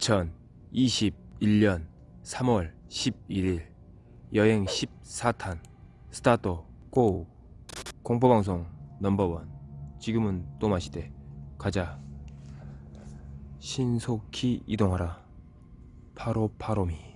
2021년 3월 11일 여행 14탄 스타트 고 공포방송 넘버원. 지금은 또마시대. 가자. 신속히 이동하라. 파로파로미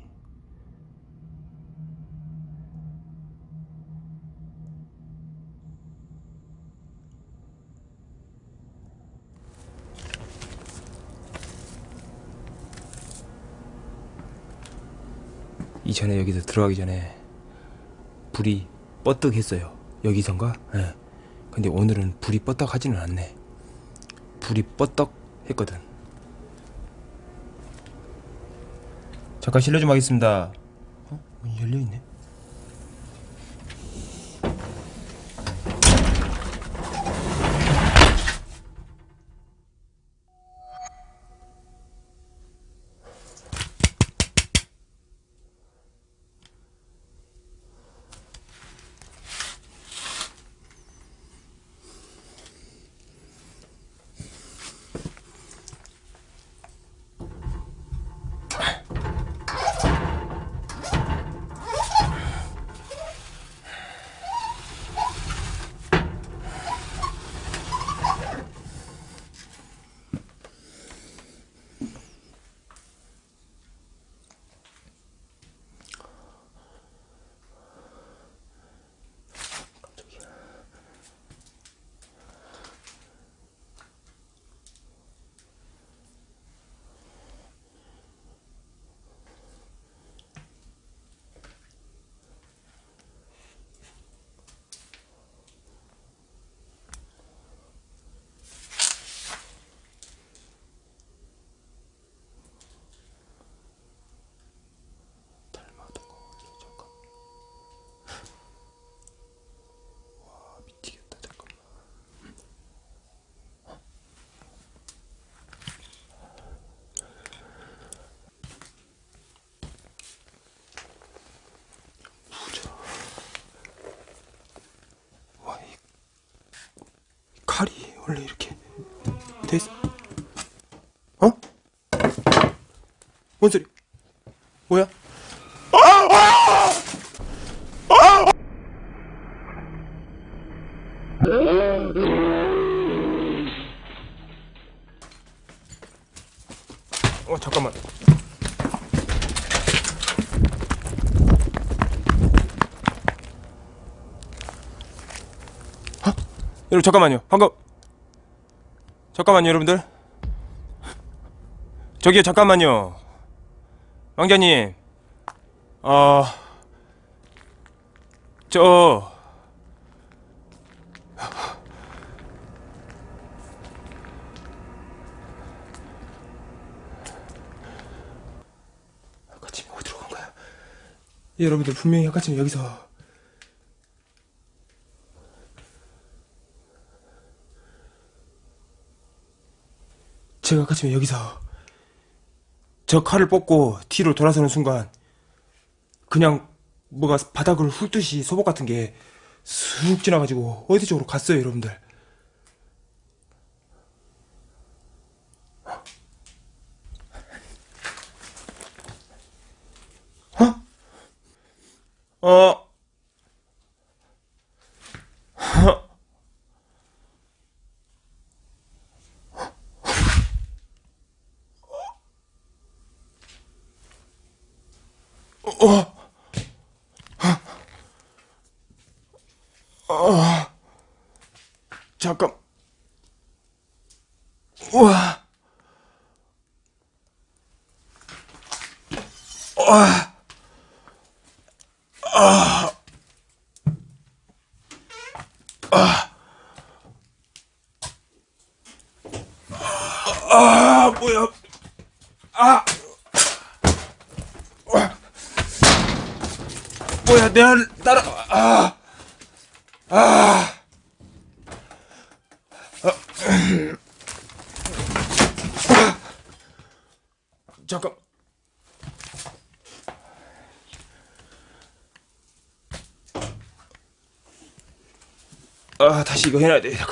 이전에 여기서 들어가기 전에 불이 뻗득했어요 여기선가? 예. 근데 오늘은 불이 뻗떡하지는 않네 불이 뻗떡 했거든 잠깐 실례 좀 하겠습니다 어? 열려있네 원래 이렇게 돼 있어 어? 뭔 소리 뭐야? 어 잠깐만 어? 여러분 잠깐만요 방금 잠깐만요 여러분들 저기요 잠깐만요 왕자님 어... 저... 아까쯤에 어디로 간 거야? 여러분들 분명히 아까쯤에 여기서 제가 아까쯤에 여기서 저 칼을 뽑고 뒤로 돌아서는 순간 그냥 뭐가 바닥을 훑듯이 소복 같은 게 쑥 지나가지고 어디 쪽으로 갔어요 여러분들 어? 어? 잠깐. 우와. 와. 아. 아. 아, 뭐야. 아. 와. 뭐야, 내 알, 따라, 아. 아. 잠깐. 아, 다시 이거 해놔야 돼. 잠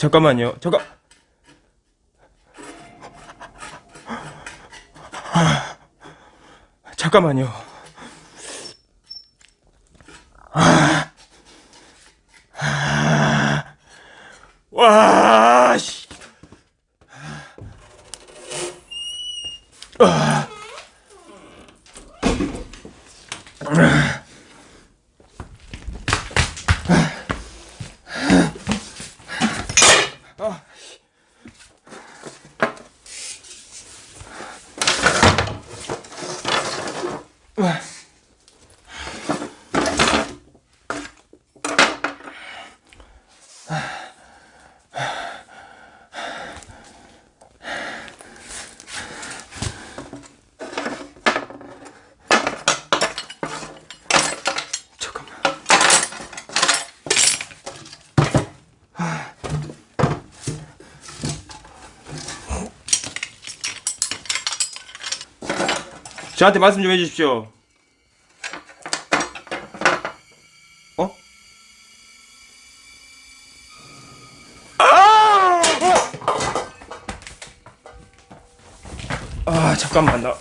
잠깐만요. 잠깐. 잠깐만요. 와, 씨. 잠깐만. 저한테 말씀 좀 해주십시오. 어? 아! 아, 잠깐만 나.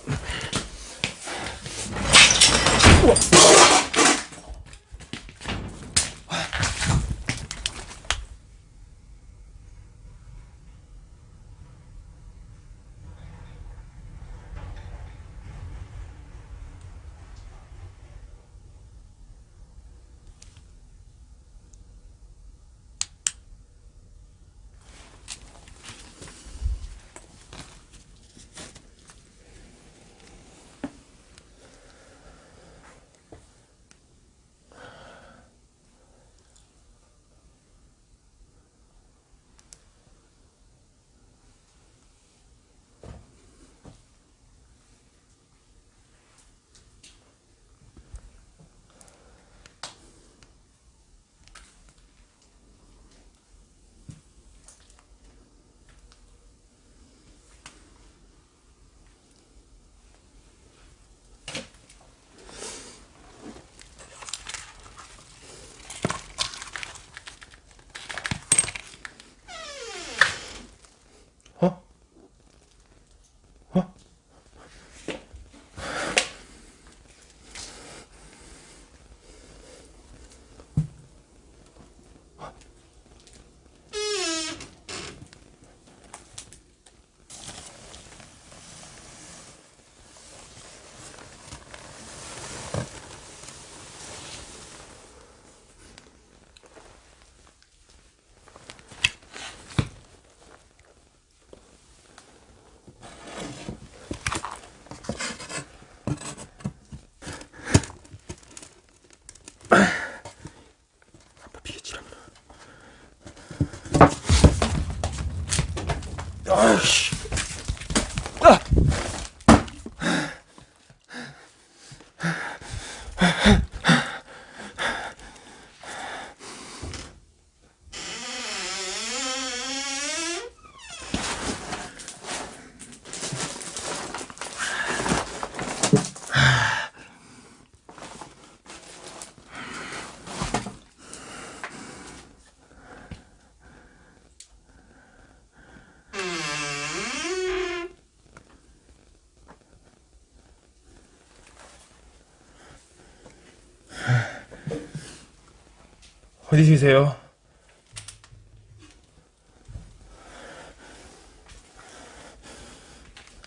어디 계세요?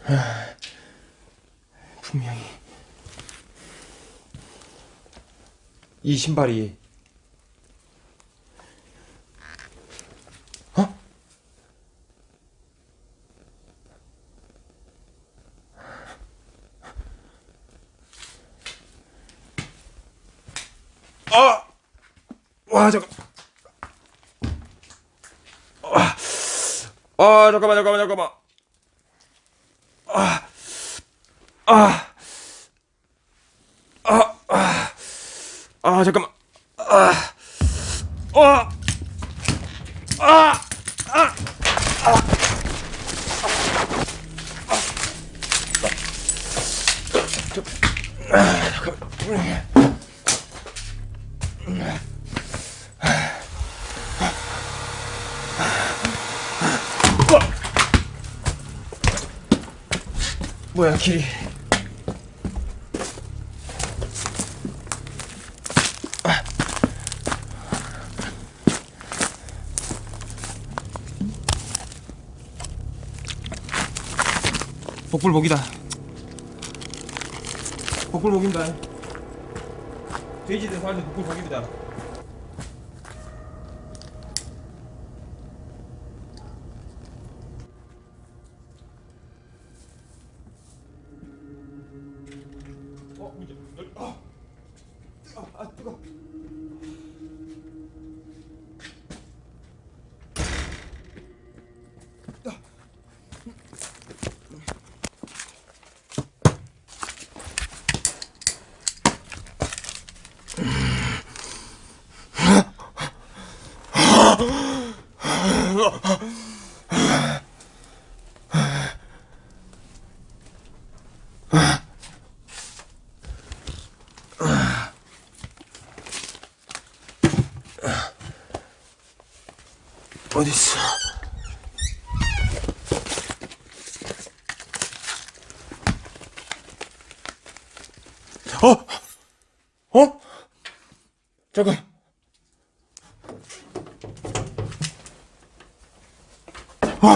아, 분명히 이 신발이 어? 아! 와 잠깐. 아, 아 잠깐만 잠깐만 잠깐만. 아, 아, 아, 아, 아 잠깐만. 아, 아, 아, 아, 뭐야 길이. 복불복이다. 복불복입니다 돼지든 살든 복불복입니다 어, 문제 열, 아, 뜨거, 아, 뜨거. 어딨어? 어? 어? 잠깐. 어?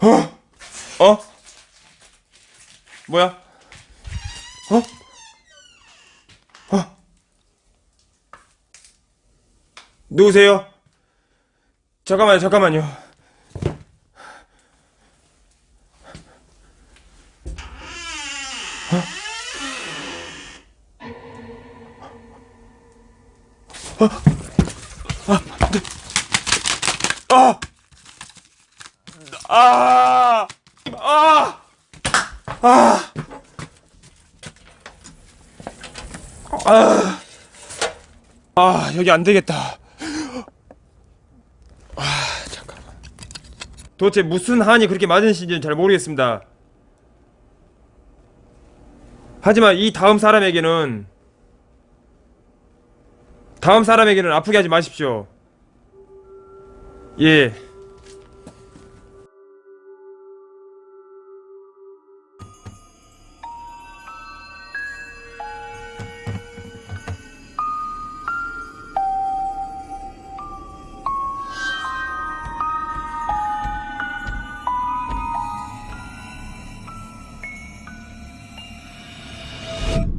어? 어? 뭐야? 어? 어? 누구세요? 잠깐만요, 잠깐만요. 아! 아! 아! 아! 아! 아, 여기 안 되겠다. 아, 잠깐만. 도대체 무슨 한이 그렇게 맞으신지는 잘 모르겠습니다. 하지만 이 다음 사람에게는 다음 사람에게는 아프게 하지 마십시오. 예.